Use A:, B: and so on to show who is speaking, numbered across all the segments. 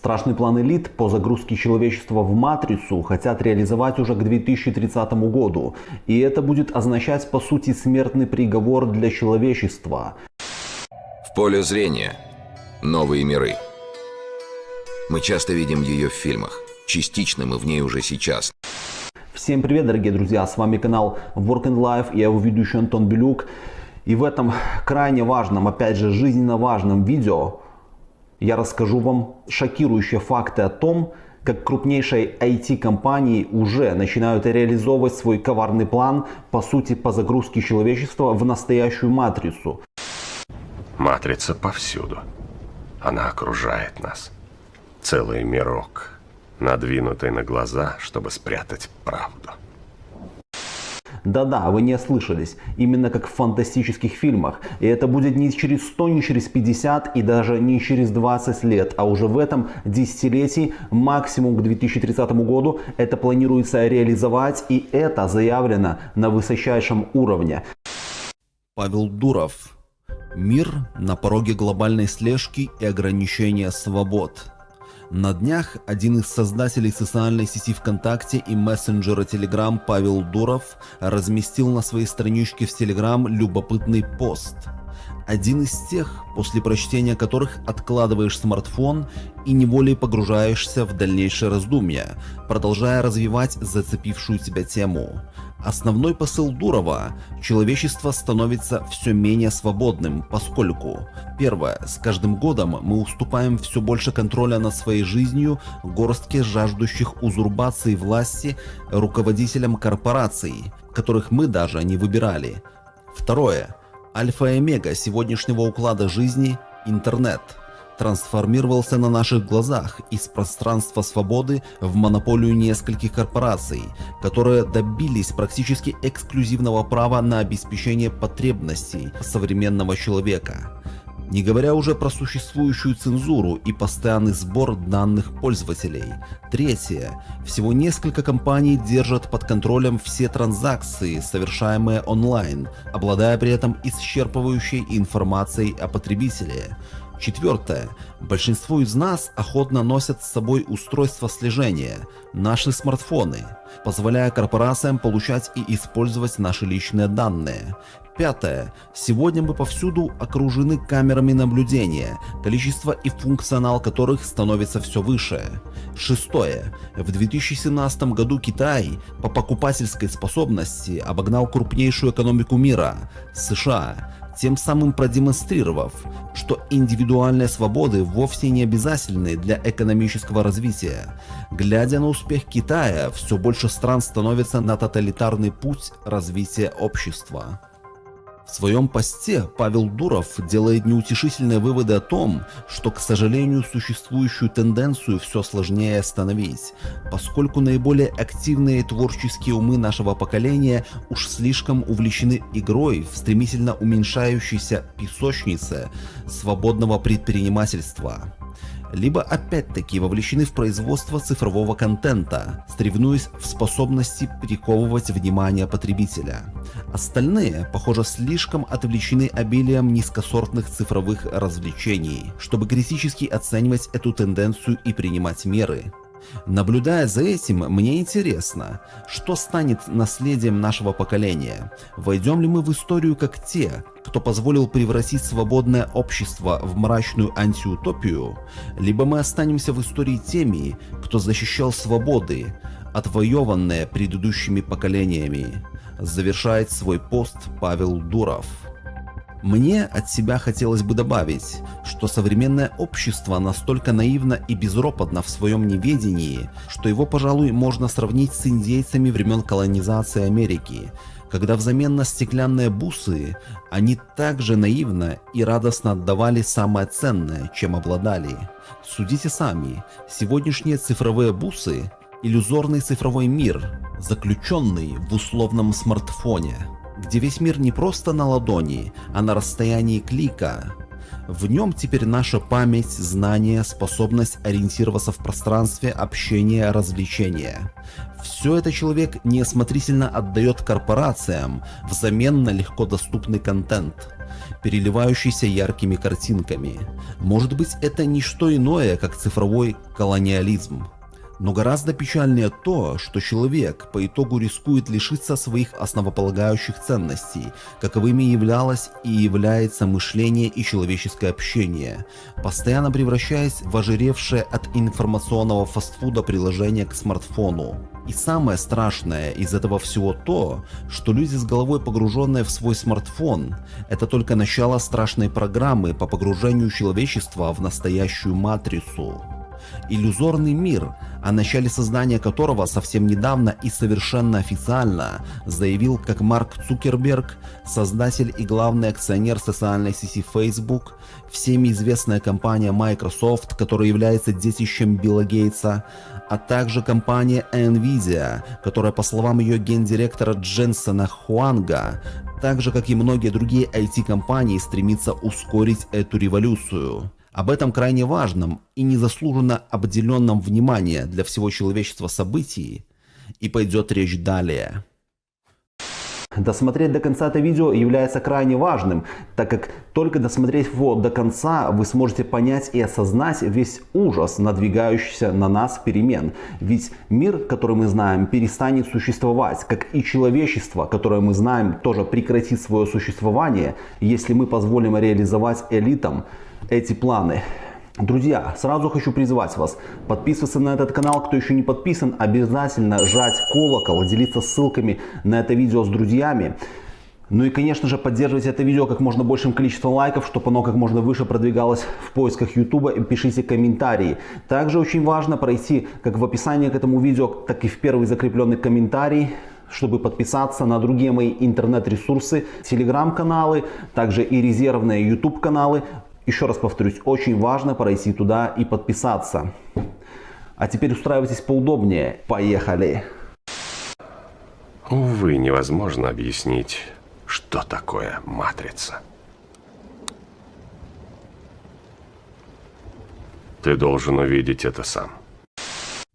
A: Страшный план элит по загрузке человечества в матрицу хотят реализовать уже к 2030 году. И это будет означать по сути смертный приговор для человечества.
B: В поле зрения. Новые миры. Мы часто видим ее в фильмах. Частично мы в ней уже сейчас.
A: Всем привет, дорогие друзья! С вами канал Work and Life, я его ведущий Антон Белюк. И в этом крайне важном, опять же, жизненно важном видео я расскажу вам шокирующие факты о том, как крупнейшие IT-компании уже начинают реализовывать свой коварный план, по сути, по загрузке человечества в настоящую матрицу.
C: Матрица повсюду. Она окружает нас. Целый мирок, надвинутый на глаза, чтобы спрятать правду.
A: Да-да, вы не ослышались. Именно как в фантастических фильмах. И это будет не через 100, не через 50 и даже не через 20 лет, а уже в этом десятилетии, максимум к 2030 году, это планируется реализовать и это заявлено на высочайшем уровне.
D: Павел Дуров. Мир на пороге глобальной слежки и ограничения свобод. На днях один из создателей социальной сети ВКонтакте и мессенджера Telegram Павел Дуров разместил на своей страничке в Telegram любопытный пост. Один из тех, после прочтения которых откладываешь смартфон и неволей погружаешься в дальнейшее раздумья, продолжая развивать зацепившую тебя тему. Основной посыл Дурова – человечество становится все менее свободным, поскольку Первое. С каждым годом мы уступаем все больше контроля над своей жизнью горстке жаждущих узурпации власти руководителям корпораций, которых мы даже не выбирали. Второе. Альфа и омега сегодняшнего уклада жизни – интернет – трансформировался на наших глазах из пространства свободы в монополию нескольких корпораций, которые добились практически эксклюзивного права на обеспечение потребностей современного человека. Не говоря уже про существующую цензуру и постоянный сбор данных пользователей. Третье. Всего несколько компаний держат под контролем все транзакции, совершаемые онлайн, обладая при этом исчерпывающей информацией о потребителе. Четвертое. Большинство из нас охотно носят с собой устройства слежения, наши смартфоны, позволяя корпорациям получать и использовать наши личные данные. Пятое. Сегодня мы повсюду окружены камерами наблюдения, количество и функционал которых становится все выше. Шестое. В 2017 году Китай по покупательской способности обогнал крупнейшую экономику мира – США тем самым продемонстрировав, что индивидуальные свободы вовсе не обязательны для экономического развития. Глядя на успех Китая, все больше стран становятся на тоталитарный путь развития общества. В своем посте Павел Дуров делает неутешительные выводы о том, что, к сожалению, существующую тенденцию все сложнее остановить, поскольку наиболее активные творческие умы нашего поколения уж слишком увлечены игрой в стремительно уменьшающейся песочнице свободного предпринимательства либо опять-таки вовлечены в производство цифрового контента, соревнуясь в способности приковывать внимание потребителя. Остальные, похоже, слишком отвлечены обилием низкосортных цифровых развлечений, чтобы критически оценивать эту тенденцию и принимать меры. Наблюдая за этим, мне интересно, что станет наследием нашего поколения? Войдем ли мы в историю как те, кто позволил превратить свободное общество в мрачную антиутопию, либо мы останемся в истории теми, кто защищал свободы, отвоеванные предыдущими поколениями? Завершает свой пост Павел Дуров. Мне от себя хотелось бы добавить, что современное общество настолько наивно и безропотно в своем неведении, что его, пожалуй, можно сравнить с индейцами времен колонизации Америки, когда взамен на стеклянные бусы они также наивно и радостно отдавали самое ценное, чем обладали. Судите сами, сегодняшние цифровые бусы – иллюзорный цифровой мир, заключенный в условном смартфоне где весь мир не просто на ладони, а на расстоянии клика. В нем теперь наша память, знания, способность ориентироваться в пространстве, общение, развлечения. Все это человек неосмотрительно отдает корпорациям взамен на легко доступный контент, переливающийся яркими картинками. Может быть это не что иное, как цифровой колониализм. Но гораздо печальнее то, что человек по итогу рискует лишиться своих основополагающих ценностей, каковыми являлось и является мышление и человеческое общение, постоянно превращаясь в ожиревшее от информационного фастфуда приложение к смартфону. И самое страшное из этого всего то, что люди с головой погруженные в свой смартфон, это только начало страшной программы по погружению человечества в настоящую матрицу. Иллюзорный мир, о начале создания которого совсем недавно и совершенно официально заявил как Марк Цукерберг, создатель и главный акционер социальной сети Facebook, всеми известная компания Microsoft, которая является детищем Билла Гейтса, а также компания Nvidia, которая по словам ее гендиректора Дженсона Хуанга, так же как и многие другие IT-компании стремится ускорить эту революцию. Об этом крайне важном и незаслуженно обделенном внимания для всего человечества событии и пойдет речь далее.
A: Досмотреть до конца это видео является крайне важным, так как только досмотреть его до конца вы сможете понять и осознать весь ужас надвигающийся на нас перемен. Ведь мир, который мы знаем, перестанет существовать, как и человечество, которое мы знаем, тоже прекратит свое существование, если мы позволим реализовать элитам эти планы. Друзья, сразу хочу призвать вас подписываться на этот канал, кто еще не подписан, обязательно жать колокол, делиться ссылками на это видео с друзьями. Ну и, конечно же, поддерживайте это видео как можно большим количеством лайков, чтобы оно как можно выше продвигалось в поисках YouTube. И пишите комментарии. Также очень важно пройти как в описании к этому видео, так и в первый закрепленный комментарий чтобы подписаться на другие мои интернет-ресурсы, телеграм-каналы, также и резервные YouTube каналы. Еще раз повторюсь, очень важно пройти туда и подписаться. А теперь устраивайтесь поудобнее. Поехали!
C: Увы, невозможно объяснить, что такое матрица. Ты должен увидеть это сам.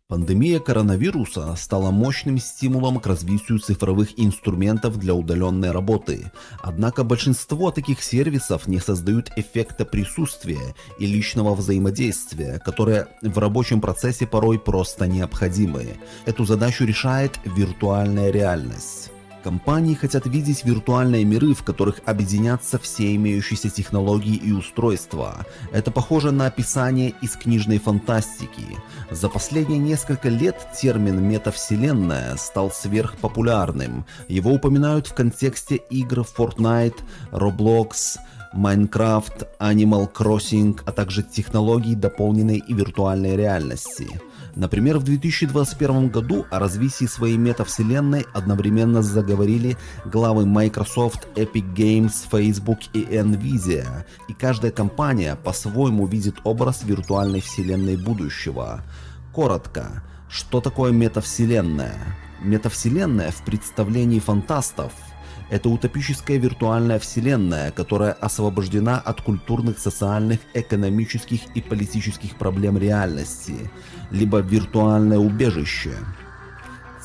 D: Пандемия коронавируса стала мощным стимулом к развитию цифровых инструментов для удаленной работы. Однако большинство таких сервисов не создают эффекта присутствия и личного взаимодействия, которые в рабочем процессе порой просто необходимы. Эту задачу решает виртуальная реальность. Компании хотят видеть виртуальные миры, в которых объединятся все имеющиеся технологии и устройства. Это похоже на описание из книжной фантастики. За последние несколько лет термин «метавселенная» стал сверхпопулярным. Его упоминают в контексте игр Fortnite, Roblox, Minecraft, Animal Crossing, а также технологий дополненной и виртуальной реальности. Например, в 2021 году о развитии своей метавселенной одновременно заговорили главы Microsoft, Epic Games, Facebook и Nvidia, и каждая компания по-своему видит образ виртуальной вселенной будущего. Коротко, что такое метавселенная? Метавселенная в представлении фантастов – это утопическая виртуальная вселенная, которая освобождена от культурных, социальных, экономических и политических проблем реальности, либо виртуальное убежище.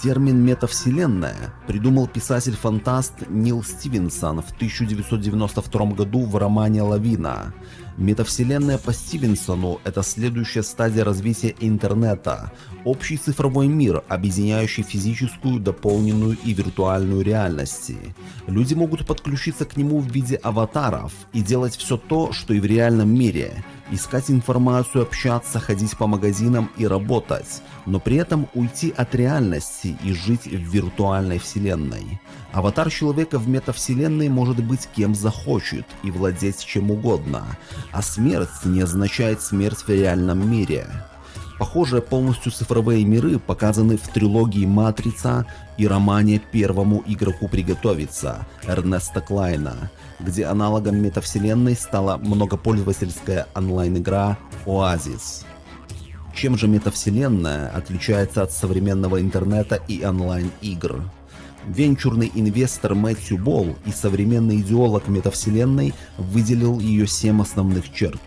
D: Термин «метавселенная» придумал писатель-фантаст Нил Стивенсон в 1992 году в романе «Лавина». Метавселенная по Стивенсону – это следующая стадия развития интернета, общий цифровой мир, объединяющий физическую, дополненную и виртуальную реальности. Люди могут подключиться к нему в виде аватаров и делать все то, что и в реальном мире – искать информацию, общаться, ходить по магазинам и работать, но при этом уйти от реальности и жить в виртуальной вселенной. Аватар человека в метавселенной может быть кем захочет и владеть чем угодно, а смерть не означает смерть в реальном мире. Похожие полностью цифровые миры показаны в трилогии «Матрица» и романе «Первому игроку приготовиться» Эрнеста Клайна, где аналогом метавселенной стала многопользовательская онлайн-игра «Оазис». Чем же метавселенная отличается от современного интернета и онлайн-игр? Венчурный инвестор Мэтью Болл и современный идеолог метавселенной выделил ее семь основных черт.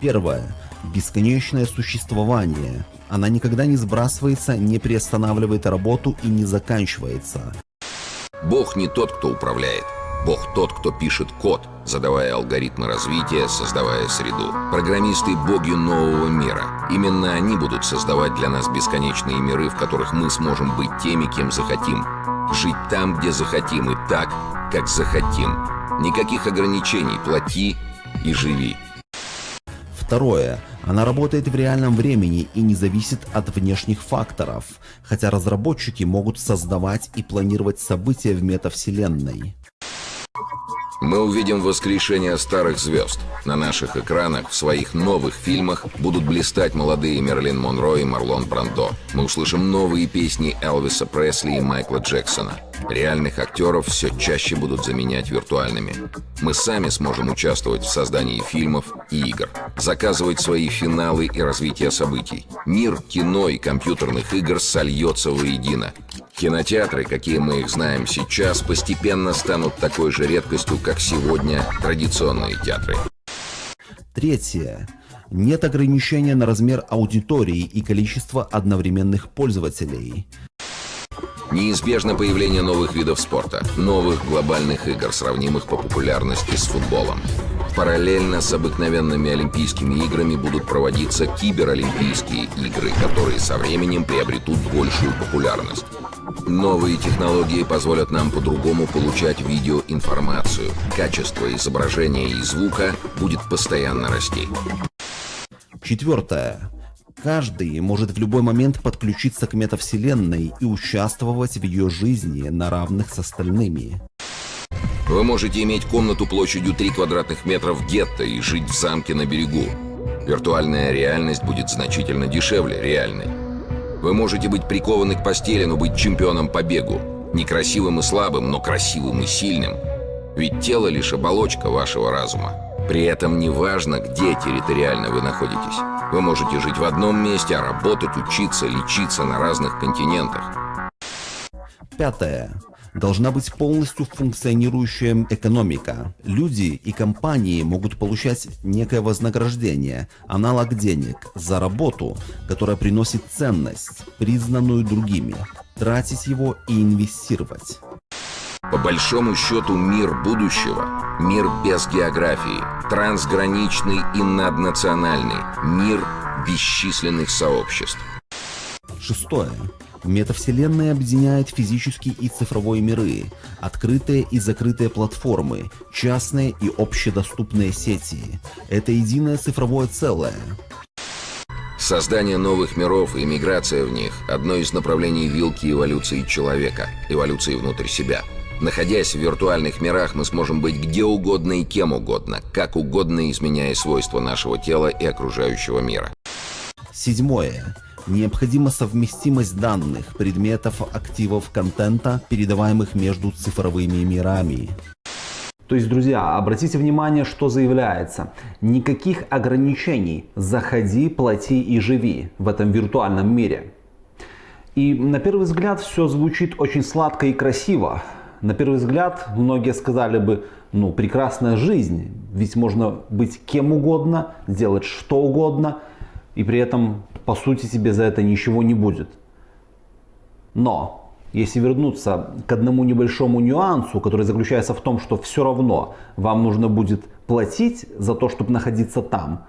D: Первое. Бесконечное существование. Она никогда не сбрасывается, не приостанавливает работу и не заканчивается.
B: Бог не тот, кто управляет. Бог тот, кто пишет код, задавая алгоритмы развития, создавая среду. Программисты – боги нового мира. Именно они будут создавать для нас бесконечные миры, в которых мы сможем быть теми, кем захотим. Жить там, где захотим, и так, как захотим. Никаких ограничений, плати и живи.
D: Второе. Она работает в реальном времени и не зависит от внешних факторов, хотя разработчики могут создавать и планировать события в метавселенной.
B: Мы увидим воскрешение старых звезд. На наших экранах в своих новых фильмах будут блистать молодые Мерлин Монро и Марлон Брандо. Мы услышим новые песни Элвиса Пресли и Майкла Джексона. Реальных актеров все чаще будут заменять виртуальными. Мы сами сможем участвовать в создании фильмов и игр, заказывать свои финалы и развитие событий. Мир кино и компьютерных игр сольется воедино. Кинотеатры, какие мы их знаем сейчас, постепенно станут такой же редкостью, как сегодня традиционные театры.
D: Третье. Нет ограничения на размер аудитории и количество одновременных пользователей.
B: Неизбежно появление новых видов спорта, новых глобальных игр, сравнимых по популярности с футболом. Параллельно с обыкновенными Олимпийскими играми будут проводиться киберолимпийские игры, которые со временем приобретут большую популярность. Новые технологии позволят нам по-другому получать видеоинформацию. Качество изображения и звука будет постоянно расти.
D: Четвертое. Каждый может в любой момент подключиться к метавселенной и участвовать в ее жизни на равных с остальными.
B: Вы можете иметь комнату площадью 3 квадратных метров гетто и жить в замке на берегу. Виртуальная реальность будет значительно дешевле реальной. Вы можете быть прикованы к постели, но быть чемпионом по бегу. Некрасивым и слабым, но красивым и сильным. Ведь тело лишь оболочка вашего разума. При этом не важно, где территориально вы находитесь. Вы можете жить в одном месте, а работать, учиться, лечиться на разных континентах.
D: Пятое. Должна быть полностью функционирующая экономика. Люди и компании могут получать некое вознаграждение, аналог денег, за работу, которая приносит ценность, признанную другими, тратить его и инвестировать.
B: По большому счету мир будущего – мир без географии, трансграничный и наднациональный, мир бесчисленных сообществ.
D: Шестое. Метавселенная объединяет физический и цифровой миры, открытые и закрытые платформы, частные и общедоступные сети. Это единое цифровое целое.
B: Создание новых миров и миграция в них – одно из направлений вилки эволюции человека, эволюции внутрь себя. Находясь в виртуальных мирах, мы сможем быть где угодно и кем угодно, как угодно изменяя свойства нашего тела и окружающего мира.
D: Седьмое. Необходима совместимость данных, предметов, активов, контента, передаваемых между цифровыми мирами.
A: То есть, друзья, обратите внимание, что заявляется. Никаких ограничений. Заходи, плати и живи в этом виртуальном мире. И на первый взгляд все звучит очень сладко и красиво. На первый взгляд многие сказали бы, ну прекрасная жизнь, ведь можно быть кем угодно, делать что угодно, и при этом по сути тебе за это ничего не будет. Но, если вернуться к одному небольшому нюансу, который заключается в том, что все равно вам нужно будет платить за то, чтобы находиться там,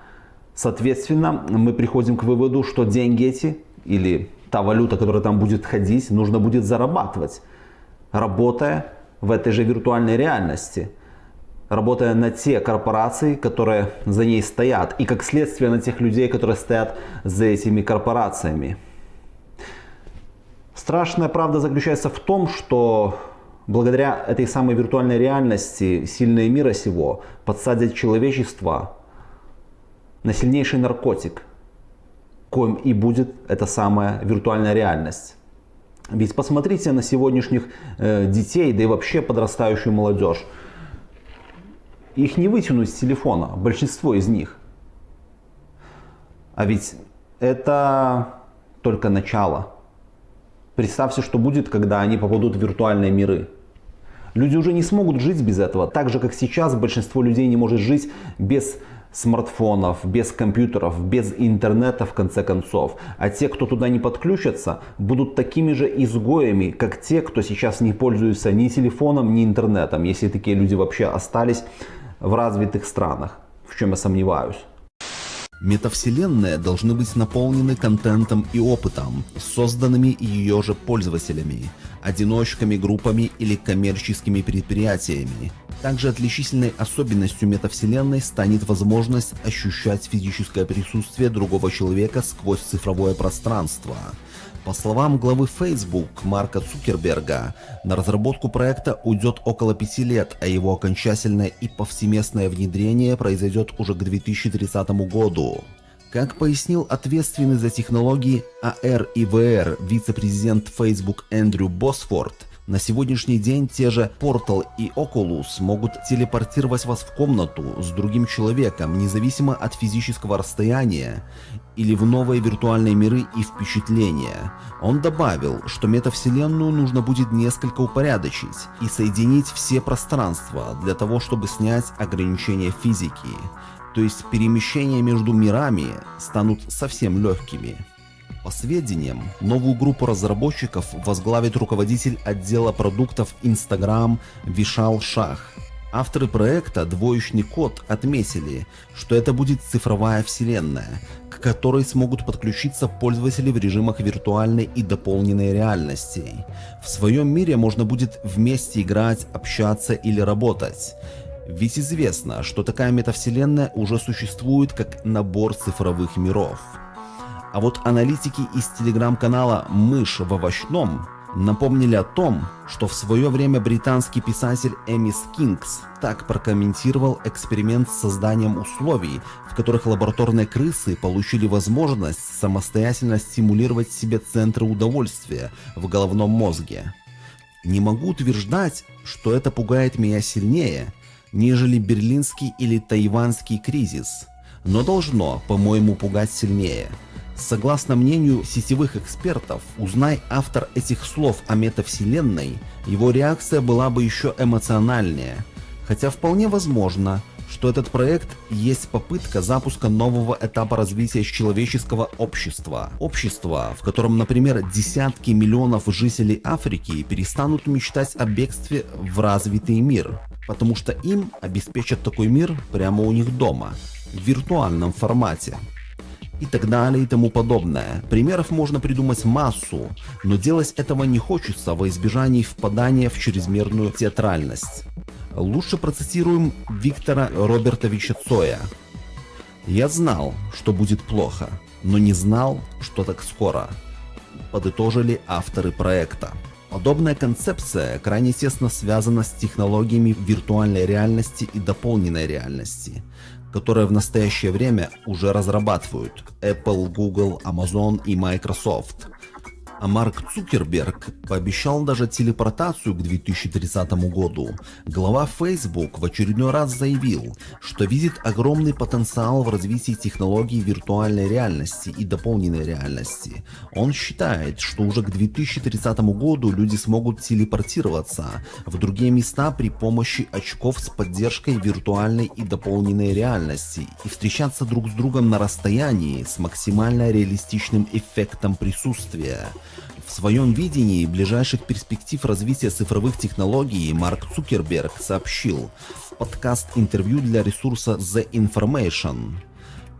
A: соответственно, мы приходим к выводу, что деньги эти или та валюта, которая там будет ходить, нужно будет зарабатывать, работая в этой же виртуальной реальности – работая на те корпорации, которые за ней стоят, и как следствие на тех людей, которые стоят за этими корпорациями. Страшная правда заключается в том, что благодаря этой самой виртуальной реальности сильные мира сего подсадят человечество на сильнейший наркотик, коим и будет эта самая виртуальная реальность. Ведь посмотрите на сегодняшних э, детей, да и вообще подрастающую молодежь. Их не вытянуть с телефона, большинство из них. А ведь это только начало. Представьте, что будет, когда они попадут в виртуальные миры. Люди уже не смогут жить без этого, так же как сейчас большинство людей не может жить без смартфонов, без компьютеров, без интернета в конце концов. А те, кто туда не подключатся, будут такими же изгоями, как те, кто сейчас не пользуется ни телефоном, ни интернетом, если такие люди вообще остались в развитых странах, в чем я сомневаюсь.
D: Метавселенные должны быть наполнены контентом и опытом, созданными ее же пользователями, одиночками, группами или коммерческими предприятиями. Также отличительной особенностью метавселенной станет возможность ощущать физическое присутствие другого человека сквозь цифровое пространство – по словам главы Facebook Марка Цукерберга, на разработку проекта уйдет около пяти лет, а его окончательное и повсеместное внедрение произойдет уже к 2030 году. Как пояснил ответственный за технологии AR и VR вице-президент Facebook Эндрю Босфорд, на сегодняшний день те же Portal и Oculus могут телепортировать вас в комнату с другим человеком, независимо от физического расстояния, или в новые виртуальные миры и впечатления. Он добавил, что метавселенную нужно будет несколько упорядочить и соединить все пространства для того, чтобы снять ограничения физики. То есть перемещения между мирами станут совсем легкими. По сведениям, новую группу разработчиков возглавит руководитель отдела продуктов Instagram Вишал Шах. Авторы проекта «Двоечный код» отметили, что это будет цифровая вселенная, к которой смогут подключиться пользователи в режимах виртуальной и дополненной реальности. В своем мире можно будет вместе играть, общаться или работать. Ведь известно, что такая метавселенная уже существует как набор цифровых миров. А вот аналитики из телеграм-канала «Мышь в овощном» напомнили о том, что в свое время британский писатель Эмис Кингс так прокомментировал эксперимент с созданием условий, в которых лабораторные крысы получили возможность самостоятельно стимулировать себе центры удовольствия в головном мозге. Не могу утверждать, что это пугает меня сильнее, нежели берлинский или тайванский кризис, но должно, по-моему, пугать сильнее – Согласно мнению сетевых экспертов, узнай автор этих слов о метавселенной, его реакция была бы еще эмоциональнее. Хотя вполне возможно, что этот проект есть попытка запуска нового этапа развития человеческого общества. Общества, в котором, например, десятки миллионов жителей Африки перестанут мечтать о бегстве в развитый мир, потому что им обеспечат такой мир прямо у них дома, в виртуальном формате и так далее и тому подобное. Примеров можно придумать массу, но делать этого не хочется во избежании впадания в чрезмерную театральность. Лучше процитируем Виктора Робертовича Цоя. «Я знал, что будет плохо, но не знал, что так скоро», подытожили авторы проекта. Подобная концепция крайне тесно связана с технологиями виртуальной реальности и дополненной реальности, которые в настоящее время уже разрабатывают Apple, Google, Amazon и Microsoft. А Марк Цукерберг пообещал даже телепортацию к 2030 году. Глава Facebook в очередной раз заявил, что видит огромный потенциал в развитии технологий виртуальной реальности и дополненной реальности. Он считает, что уже к 2030 году люди смогут телепортироваться в другие места при помощи очков с поддержкой виртуальной и дополненной реальности и встречаться друг с другом на расстоянии с максимально реалистичным эффектом присутствия. В своем видении ближайших перспектив развития цифровых технологий Марк Цукерберг сообщил в подкаст-интервью для ресурса The Information.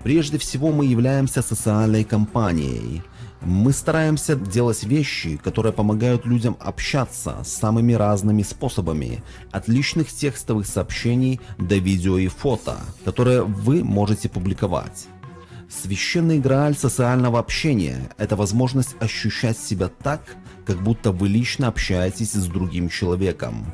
D: Прежде всего мы являемся социальной компанией. Мы стараемся делать вещи, которые помогают людям общаться самыми разными способами, от личных текстовых сообщений до видео и фото, которые вы можете публиковать. Священный грааль социального общения – это возможность ощущать себя так, как будто вы лично общаетесь с другим человеком.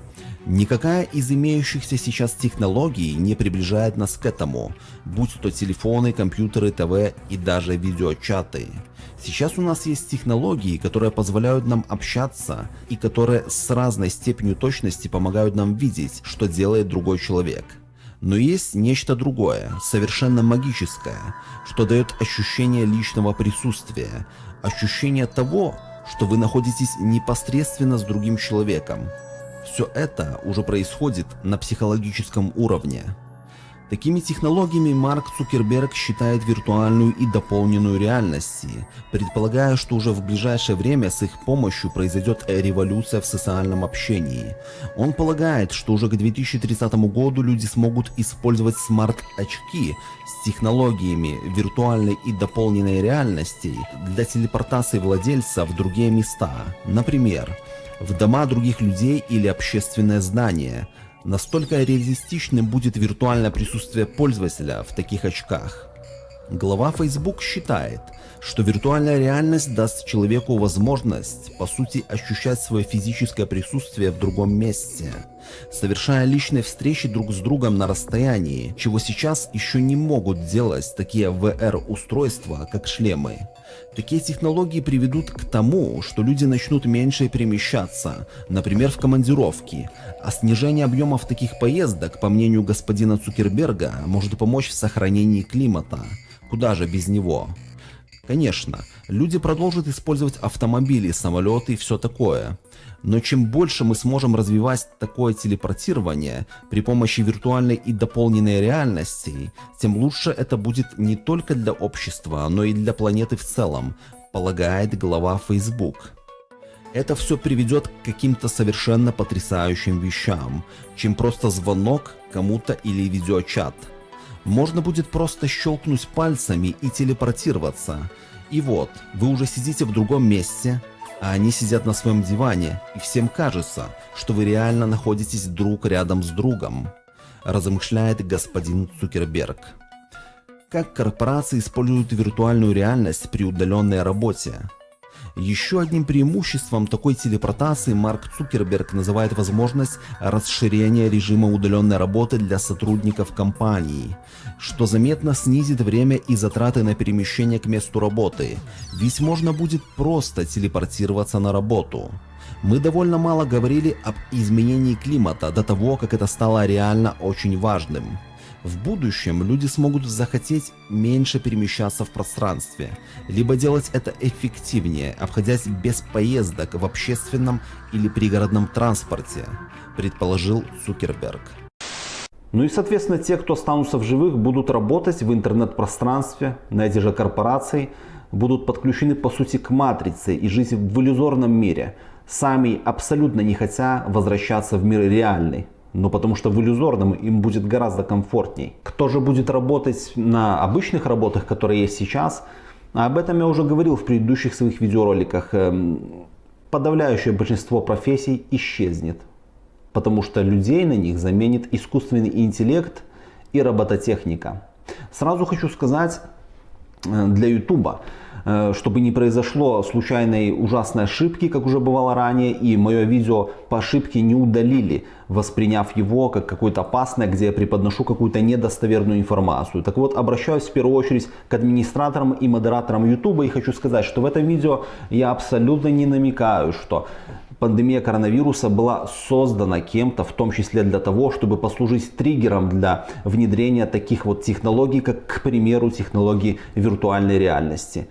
D: Никакая из имеющихся сейчас технологий не приближает нас к этому, будь то телефоны, компьютеры, ТВ и даже видеочаты. Сейчас у нас есть технологии, которые позволяют нам общаться и которые с разной степенью точности помогают нам видеть, что делает другой человек. Но есть нечто другое, совершенно магическое, что дает ощущение личного присутствия, ощущение того, что вы находитесь непосредственно с другим человеком. Все это уже происходит на психологическом уровне. Такими технологиями Марк Цукерберг считает виртуальную и дополненную реальности, предполагая, что уже в ближайшее время с их помощью произойдет революция в социальном общении. Он полагает, что уже к 2030 году люди смогут использовать смарт-очки с технологиями виртуальной и дополненной реальности для телепортации владельца в другие места, например, в дома других людей или общественное здание – Настолько реалистичным будет виртуальное присутствие пользователя в таких очках. Глава Facebook считает, что виртуальная реальность даст человеку возможность, по сути, ощущать свое физическое присутствие в другом месте, совершая личные встречи друг с другом на расстоянии, чего сейчас еще не могут делать такие VR-устройства, как шлемы. Такие технологии приведут к тому, что люди начнут меньше перемещаться, например, в командировки, а снижение объемов таких поездок, по мнению господина Цукерберга, может помочь в сохранении климата. Куда же без него? Конечно, люди продолжат использовать автомобили, самолеты и все такое. Но чем больше мы сможем развивать такое телепортирование при помощи виртуальной и дополненной реальности, тем лучше это будет не только для общества, но и для планеты в целом, полагает глава Facebook. Это все приведет к каким-то совершенно потрясающим вещам, чем просто звонок кому-то или видеочат. Можно будет просто щелкнуть пальцами и телепортироваться. И вот, вы уже сидите в другом месте, а они сидят на своем диване, и всем кажется, что вы реально находитесь друг рядом с другом, размышляет господин Цукерберг. Как корпорации используют виртуальную реальность при удаленной работе? Еще одним преимуществом такой телепортации Марк Цукерберг называет возможность расширения режима удаленной работы для сотрудников компании, что заметно снизит время и затраты на перемещение к месту работы, ведь можно будет просто телепортироваться на работу. Мы довольно мало говорили об изменении климата до того, как это стало реально очень важным. В будущем люди смогут захотеть меньше перемещаться в пространстве, либо делать это эффективнее, обходясь без поездок в общественном или пригородном транспорте, предположил Цукерберг.
A: Ну и соответственно те, кто останутся в живых, будут работать в интернет-пространстве, на эти же корпорации, будут подключены по сути к матрице и жить в иллюзорном мире, сами абсолютно не хотя возвращаться в мир реальный но потому что в иллюзорном им будет гораздо комфортней. Кто же будет работать на обычных работах, которые есть сейчас, об этом я уже говорил в предыдущих своих видеороликах. Эм, подавляющее большинство профессий исчезнет, потому что людей на них заменит искусственный интеллект и робототехника. Сразу хочу сказать для YouTube, Э, чтобы не произошло случайной ужасной ошибки, как уже бывало ранее, и мое видео по ошибке не удалили, восприняв его как какое-то опасное, где я преподношу какую-то недостоверную информацию. Так вот, обращаюсь в первую очередь к администраторам и модераторам YouTube и хочу сказать, что в этом видео я абсолютно не намекаю, что пандемия коронавируса была создана кем-то, в том числе для того, чтобы послужить триггером для внедрения таких вот технологий, как, к примеру, технологии виртуальной реальности.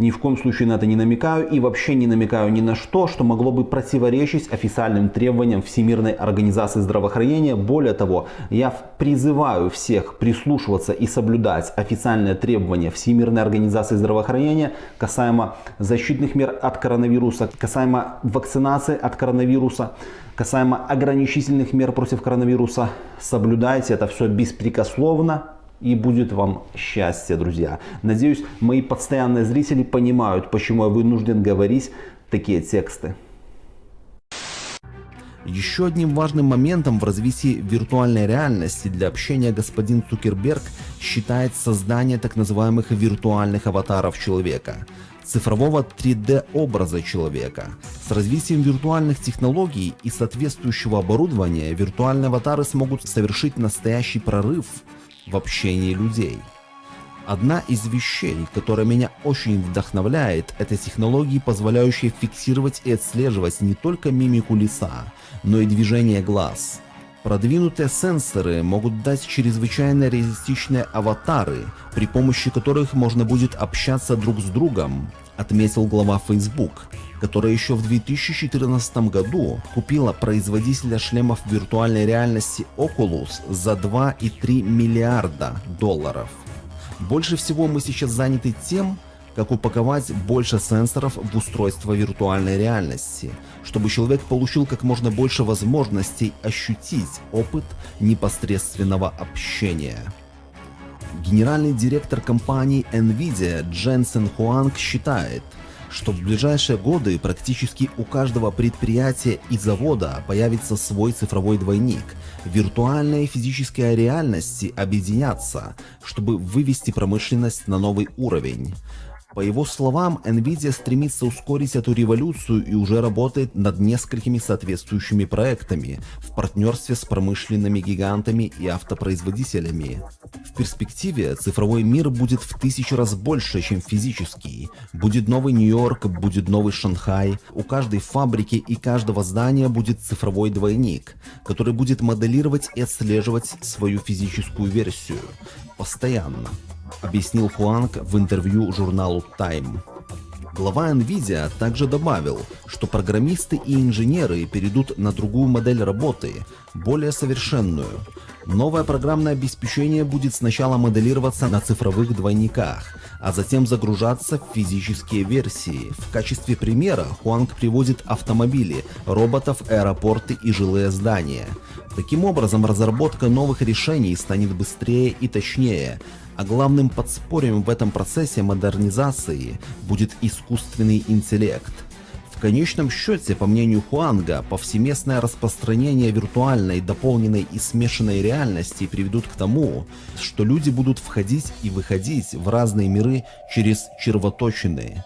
A: Ни в коем случае на это не намекаю и вообще не намекаю ни на что, что могло бы противоречить официальным требованиям Всемирной организации здравоохранения. Более того, я призываю всех прислушиваться и соблюдать официальные требования Всемирной организации здравоохранения касаемо защитных мер от коронавируса, касаемо вакцинации от коронавируса, касаемо ограничительных мер против коронавируса. Соблюдайте это все беспрекословно и будет вам счастье, друзья. Надеюсь, мои постоянные зрители понимают, почему я вынужден говорить такие тексты.
D: Еще одним важным моментом в развитии виртуальной реальности для общения господин Цукерберг считает создание так называемых виртуальных аватаров человека, цифрового 3D образа человека. С развитием виртуальных технологий и соответствующего оборудования виртуальные аватары смогут совершить настоящий прорыв в общении людей. Одна из вещей, которая меня очень вдохновляет, это технологии, позволяющие фиксировать и отслеживать не только мимику лица, но и движение глаз. Продвинутые сенсоры могут дать чрезвычайно реалистичные аватары, при помощи которых можно будет общаться друг с другом, отметил глава Facebook, которая еще в 2014 году купила производителя шлемов виртуальной реальности Oculus за 2,3 миллиарда долларов. Больше всего мы сейчас заняты тем, как упаковать больше сенсоров в устройство виртуальной реальности, чтобы человек получил как можно больше возможностей ощутить опыт непосредственного общения. Генеральный директор компании NVIDIA Дженсен Хуанг считает, что в ближайшие годы практически у каждого предприятия и завода появится свой цифровой двойник. Виртуальная и физическая реальности объединятся, чтобы вывести промышленность на новый уровень. По его словам, Nvidia стремится ускорить эту революцию и уже работает над несколькими соответствующими проектами в партнерстве с промышленными гигантами и автопроизводителями. В перспективе цифровой мир будет в тысячу раз больше, чем физический. Будет новый Нью-Йорк, будет новый Шанхай. У каждой фабрики и каждого здания будет цифровой двойник, который будет моделировать и отслеживать свою физическую версию постоянно объяснил Хуанг в интервью журналу Time. Глава NVIDIA также добавил, что программисты и инженеры перейдут на другую модель работы, более совершенную. Новое программное обеспечение будет сначала моделироваться на цифровых двойниках, а затем загружаться в физические версии. В качестве примера Хуанг приводит автомобили, роботов, аэропорты и жилые здания. Таким образом, разработка новых решений станет быстрее и точнее, а главным подспорьем в этом процессе модернизации будет искусственный интеллект. В конечном счете, по мнению Хуанга, повсеместное распространение виртуальной, дополненной и смешанной реальности приведут к тому, что люди будут входить и выходить в разные миры через червоточины.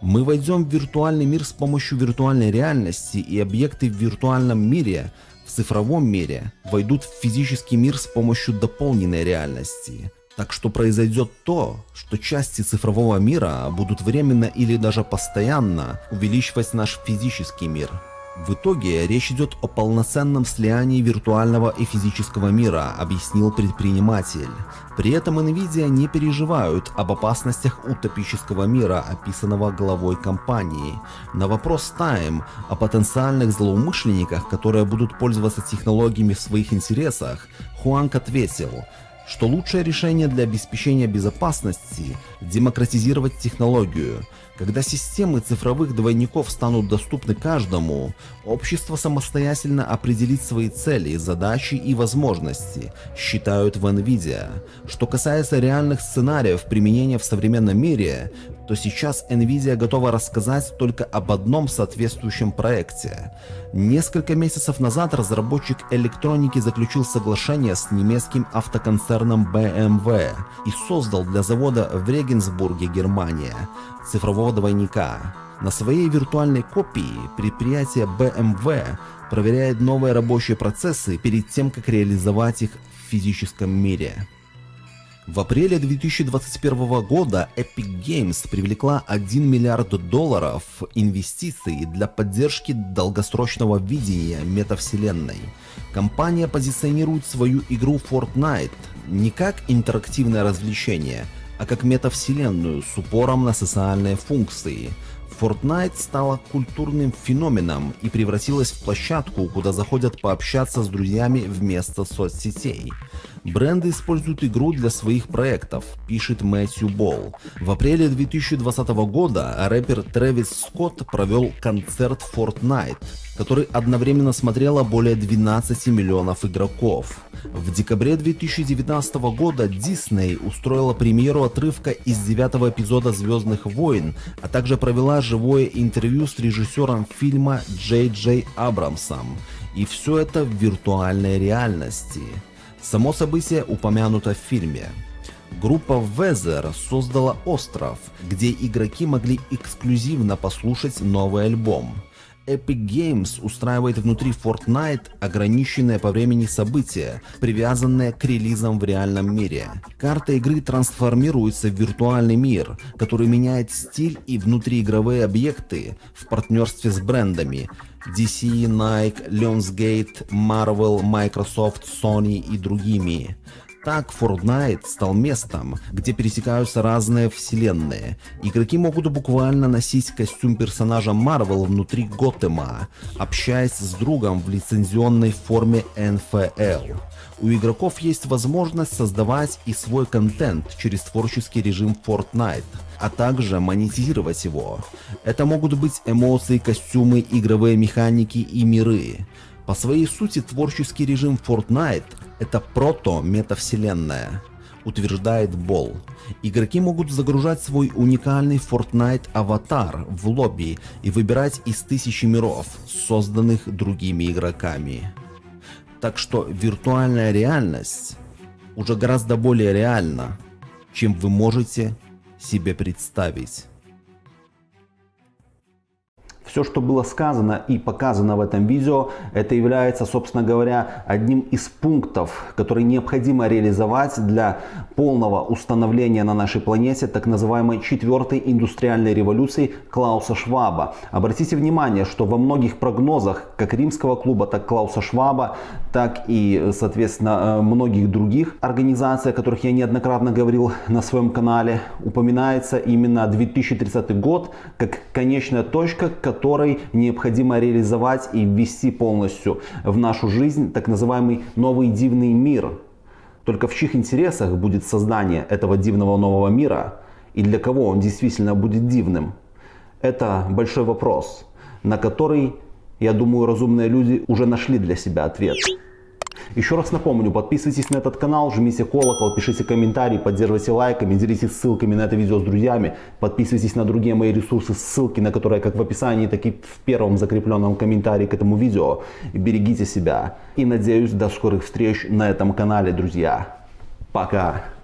D: Мы войдем в виртуальный мир с помощью виртуальной реальности, и объекты в виртуальном мире в цифровом мире войдут в физический мир с помощью дополненной реальности. Так что произойдет то, что части цифрового мира будут временно или даже постоянно увеличивать наш физический мир. В итоге речь идет о полноценном слиянии виртуального и физического мира, объяснил предприниматель. При этом Nvidia не переживают об опасностях утопического мира, описанного главой компании. На вопрос Time о потенциальных злоумышленниках, которые будут пользоваться технологиями в своих интересах, Хуанг ответил, что лучшее решение для обеспечения безопасности – демократизировать технологию. Когда системы цифровых двойников станут доступны каждому, общество самостоятельно определит свои цели, задачи и возможности, считают в NVIDIA. Что касается реальных сценариев применения в современном мире, то сейчас Nvidia готова рассказать только об одном соответствующем проекте. Несколько месяцев назад разработчик электроники заключил соглашение с немецким автоконцерном BMW и создал для завода в Регенсбурге, Германия, цифрового двойника. На своей виртуальной копии предприятие BMW проверяет новые рабочие процессы перед тем, как реализовать их в физическом мире. В апреле 2021 года Epic Games привлекла 1 миллиард долларов инвестиций для поддержки долгосрочного видения метавселенной. Компания позиционирует свою игру Fortnite не как интерактивное развлечение, а как метавселенную с упором на социальные функции. Fortnite стала культурным феноменом и превратилась в площадку, куда заходят пообщаться с друзьями вместо соцсетей. Бренды используют игру для своих проектов, пишет Мэтью Болл. В апреле 2020 года рэпер Трэвис Скотт провел концерт Fortnite, который одновременно смотрело более 12 миллионов игроков. В декабре 2019 года Disney устроила премьеру отрывка из девятого эпизода «Звездных войн», а также провела живое интервью с режиссером фильма Джей Джей Абрамсом. И все это в виртуальной реальности. Само событие упомянуто в фильме. Группа Weather создала остров, где игроки могли эксклюзивно послушать новый альбом. Epic Games устраивает внутри Fortnite ограниченные по времени события, привязанные к релизам в реальном мире. Карта игры трансформируется в виртуальный мир, который меняет стиль и внутриигровые объекты в партнерстве с брендами DC, Nike, Lionsgate, Marvel, Microsoft, Sony и другими. Так Fortnite стал местом, где пересекаются разные вселенные. Игроки могут буквально носить костюм персонажа Marvel внутри Готэма, общаясь с другом в лицензионной форме NFL. У игроков есть возможность создавать и свой контент через творческий режим Fortnite, а также монетизировать его. Это могут быть эмоции, костюмы, игровые механики и миры. По своей сути творческий режим Fortnite это прото-метавселенная, утверждает Бол. Игроки могут загружать свой уникальный Fortnite аватар в лобби и выбирать из тысячи миров, созданных другими игроками. Так что виртуальная реальность уже гораздо более реальна, чем вы можете себе представить.
A: Все, что было сказано и показано в этом видео, это является, собственно говоря, одним из пунктов, которые необходимо реализовать для полного установления на нашей планете так называемой четвертой индустриальной революции Клауса Шваба. Обратите внимание, что во многих прогнозах как Римского клуба, так Клауса Шваба, так и, соответственно, э, многих других организаций, о которых я неоднократно говорил на своем канале, упоминается именно 2030 год как конечная точка, которая которой необходимо реализовать и ввести полностью в нашу жизнь так называемый новый дивный мир. Только в чьих интересах будет создание этого дивного нового мира и для кого он действительно будет дивным? Это большой вопрос, на который, я думаю, разумные люди уже нашли для себя ответ. Еще раз напомню, подписывайтесь на этот канал, жмите колокол, пишите комментарии, поддерживайте лайками, делитесь ссылками на это видео с друзьями, подписывайтесь на другие мои ресурсы, ссылки на которые как в описании, так и в первом закрепленном комментарии к этому видео. Берегите себя и надеюсь до скорых встреч на этом канале, друзья. Пока!